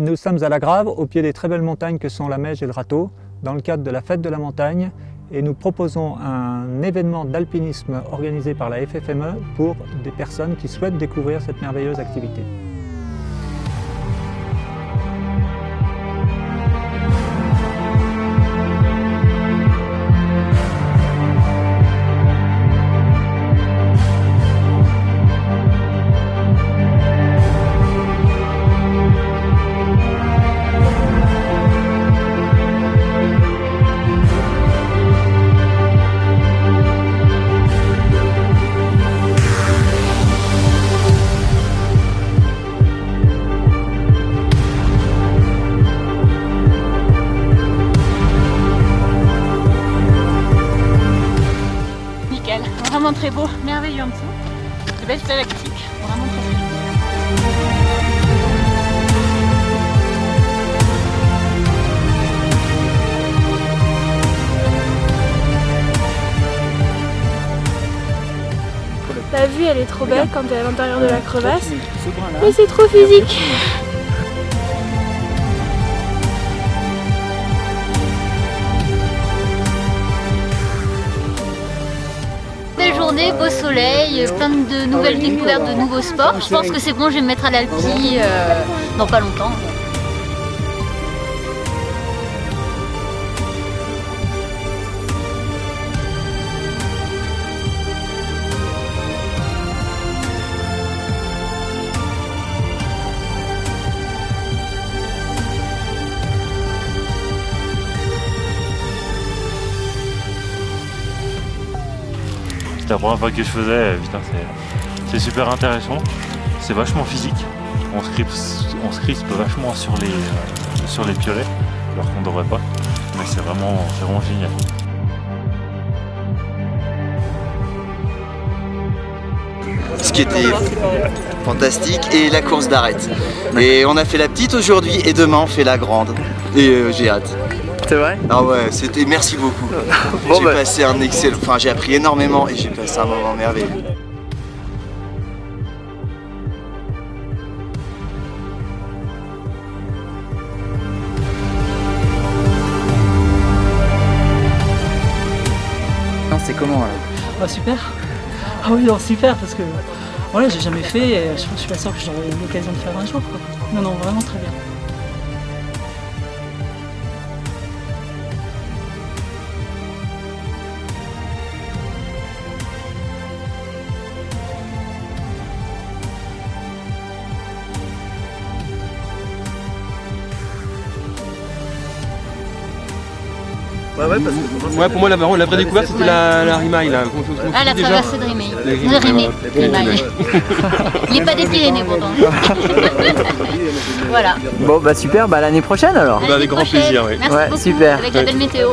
Nous sommes à la Grave, au pied des très belles montagnes que sont la Meige et le Râteau, dans le cadre de la fête de la montagne et nous proposons un événement d'alpinisme organisé par la FFME pour des personnes qui souhaitent découvrir cette merveilleuse activité. Vraiment très beau, merveilleux en dessous. De belles stalactites, vraiment très beau. La vue elle est trop belle quand tu es à l'intérieur de la crevasse, mais c'est trop physique beau soleil, plein de nouvelles découvertes, de nouveaux sports. Je pense que c'est bon, je vais me mettre à l'alpi euh, dans pas longtemps. La première fois que je faisais, putain, c'est super intéressant. C'est vachement physique. On se crispe, on vachement sur les, euh, sur les piolets, alors qu'on devrait pas. Mais c'est vraiment, vraiment génial. Ce qui était fantastique et la course d'arrête. Et on a fait la petite aujourd'hui et demain on fait la grande. Et euh, j'ai hâte. C'est vrai Ah ouais, c'était merci beaucoup. j'ai bah. passé un excellent, enfin j'ai appris énormément et j'ai passé un moment merveilleux. C'est comment alors Ah super Ah oui non super parce que voilà j'ai jamais fait et je, suis pas sûr que j'aurai l'occasion de faire un jour quoi. Non non vraiment très bien. Ouais, ouais, parce que ouais, pour moi, la, la vraie découverte, c'était la, la Rimaille. Là. ah, la traversée de Rimaille. Rimaille. Il n'est pas des Pyrénées pourtant. voilà. Bon, bah super, bah l'année prochaine alors. Bah, avec grand plaisir, oui. Merci ouais, beaucoup, super. Avec la belle météo.